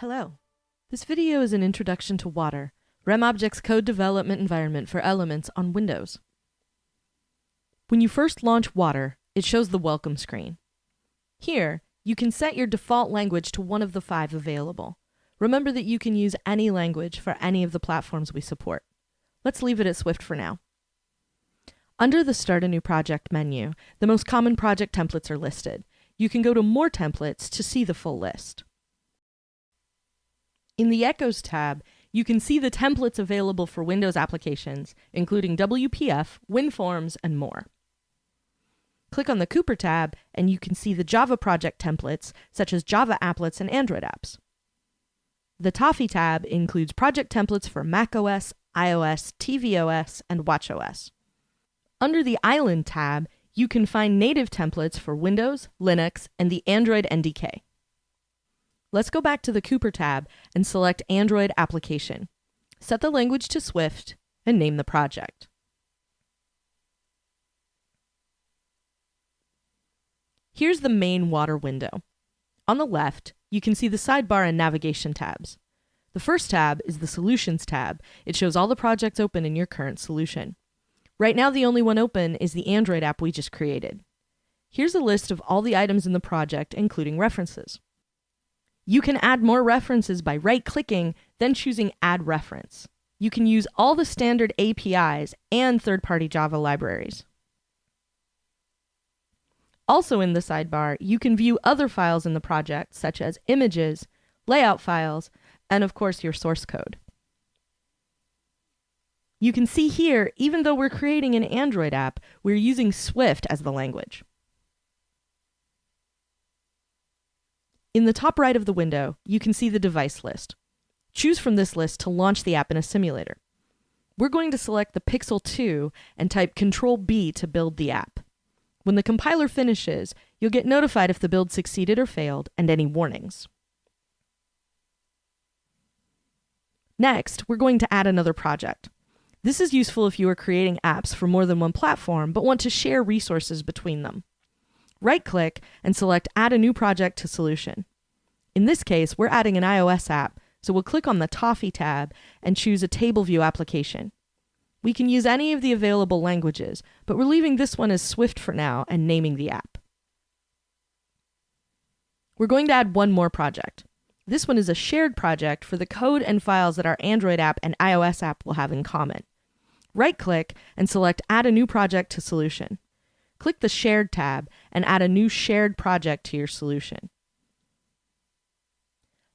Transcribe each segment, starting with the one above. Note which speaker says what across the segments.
Speaker 1: Hello. This video is an introduction to Water, RemObjects' code development environment for Elements on Windows. When you first launch Water, it shows the welcome screen. Here, you can set your default language to one of the five available. Remember that you can use any language for any of the platforms we support. Let's leave it at Swift for now. Under the Start a New Project menu, the most common project templates are listed. You can go to More Templates to see the full list. In the Echoes tab, you can see the templates available for Windows applications, including WPF, WinForms, and more. Click on the Cooper tab, and you can see the Java project templates, such as Java applets and Android apps. The Toffee tab includes project templates for macOS, iOS, tvOS, and watchOS. Under the Island tab, you can find native templates for Windows, Linux, and the Android NDK. Let's go back to the Cooper tab and select Android Application. Set the language to Swift and name the project. Here's the main water window. On the left, you can see the sidebar and navigation tabs. The first tab is the Solutions tab. It shows all the projects open in your current solution. Right now, the only one open is the Android app we just created. Here's a list of all the items in the project, including references. You can add more references by right-clicking, then choosing Add Reference. You can use all the standard APIs and third-party Java libraries. Also in the sidebar, you can view other files in the project, such as images, layout files, and of course your source code. You can see here, even though we're creating an Android app, we're using Swift as the language. In the top right of the window, you can see the device list. Choose from this list to launch the app in a simulator. We're going to select the Pixel 2 and type Control B to build the app. When the compiler finishes, you'll get notified if the build succeeded or failed and any warnings. Next, we're going to add another project. This is useful if you are creating apps for more than one platform but want to share resources between them. Right-click and select Add a new project to solution. In this case, we're adding an iOS app, so we'll click on the Toffee tab and choose a table view application. We can use any of the available languages, but we're leaving this one as Swift for now and naming the app. We're going to add one more project. This one is a shared project for the code and files that our Android app and iOS app will have in common. Right-click and select Add a new project to solution. Click the Shared tab and add a new shared project to your solution.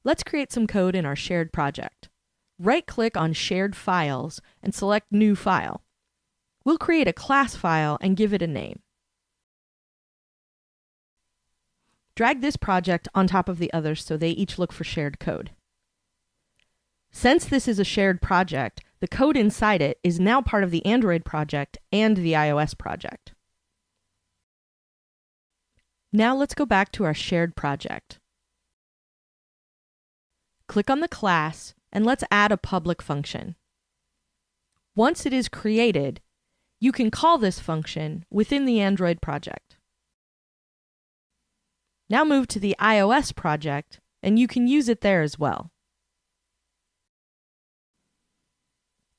Speaker 1: Let's create some code in our shared project. Right-click on Shared Files and select New File. We'll create a class file and give it a name. Drag this project on top of the others so they each look for shared code. Since this is a shared project, the code inside it is now part of the Android project and the iOS project. Now let's go back to our shared project. Click on the class and let's add a public function. Once it is created, you can call this function within the Android project. Now move to the iOS project and you can use it there as well.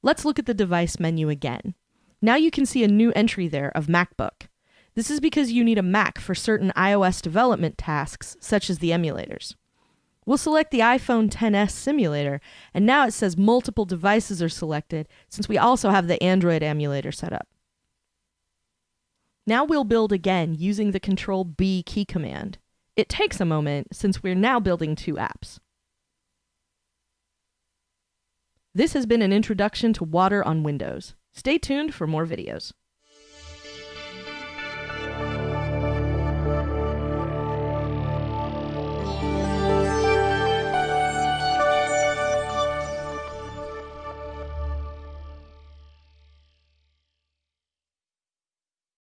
Speaker 1: Let's look at the device menu again. Now you can see a new entry there of MacBook. This is because you need a Mac for certain iOS development tasks, such as the emulators. We'll select the iPhone XS simulator, and now it says multiple devices are selected since we also have the Android emulator set up. Now we'll build again using the Control B key command. It takes a moment since we're now building two apps. This has been an introduction to Water on Windows. Stay tuned for more videos.